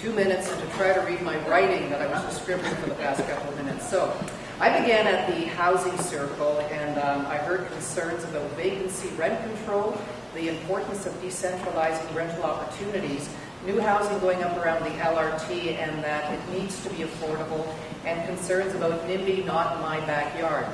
two minutes and to try to read my writing that I was just scribbling for the past couple of minutes. So I began at the Housing Circle and um, I heard concerns about vacancy rent control, the importance of decentralizing rental opportunities, new housing going up around the LRT and that it needs to be affordable, and concerns about NIMBY not in my backyard.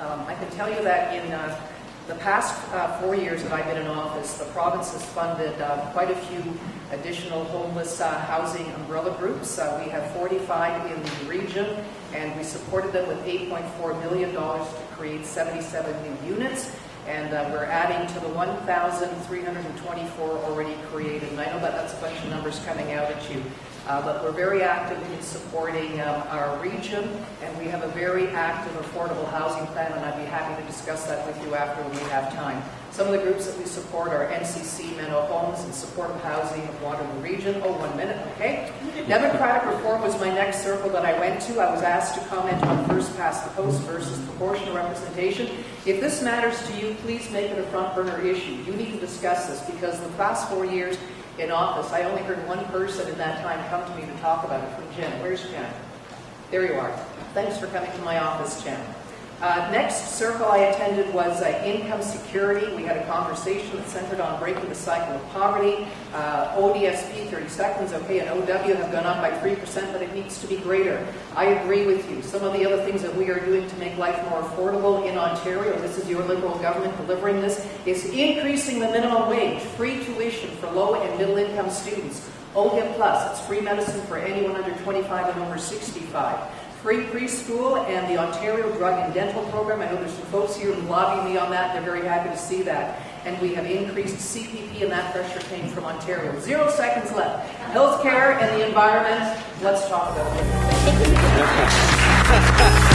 Um, I can tell you that in uh, the past uh, four years that I've been in office, the province has funded uh, quite a few additional homeless uh, housing umbrella groups. Uh, we have 45 in the region, and we supported them with $8.4 million to create 77 new units. And uh, we're adding to the 1,324 already created. And I know that that's a bunch of numbers coming out at you. Uh, but we're very active in supporting um, our region, and we have a very active affordable housing plan, and I'd be happy to discuss that with you after we have time. Some of the groups that we support are NCC, Menno Homes, and Supportive Housing of Waterloo Region. Oh, one minute, okay. Democratic Reform was my next circle that I went to. I was asked to comment on first past the post versus proportional representation. If this matters to you, please make it a front burner issue. You need to discuss this because the past four years, in office, I only heard one person in that time come to me to talk about it from Jen. Where's Jen? There you are. Thanks for coming to my office, Jen. Uh, next circle I attended was uh, income security. We had a conversation that centered on breaking the cycle of poverty. Uh, ODSP, 30 seconds, okay, and OW have gone up by 3%, but it needs to be greater. I agree with you. Some of the other things that we are doing to make life more affordable in Ontario, this is your Liberal government delivering this, is increasing the minimum wage, free low and middle income students. OHIP Plus, it's free medicine for anyone under 25 and over 65 free preschool and the Ontario Drug and Dental Program. I know there's some folks here who lobby me on that. They're very happy to see that. And we have increased CPP and that pressure came from Ontario. Zero seconds left. Healthcare and the environment. Let's talk about it.